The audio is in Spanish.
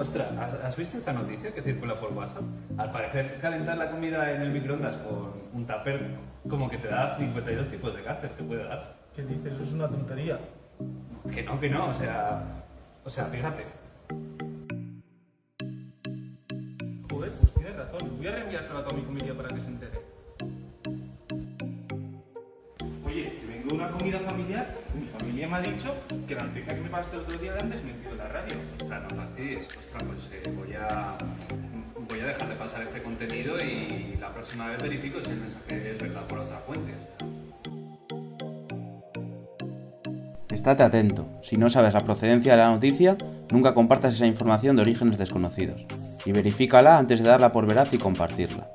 Ostras, ¿has visto esta noticia que circula por WhatsApp? Al parecer, calentar la comida en el microondas con un tupper como que te da 52 tipos de cáncer, te puede dar. ¿Qué dices? Eso es una tontería. Que no, que no, o sea... O sea, fíjate. Voy a reenviárselo a toda mi familia para que se entere. Oye, que vengo de una comida familiar mi familia me ha dicho que la noticia que me pasaste el otro día la han desmentido en la radio. Ostras, no fastidies. Ostras, pues eh, voy a... Voy a dejar de pasar este contenido y la próxima vez verifico si el mensaje es verdad por otra fuente. Estate atento, si no sabes la procedencia de la noticia, nunca compartas esa información de orígenes desconocidos, y verifícala antes de darla por veraz y compartirla.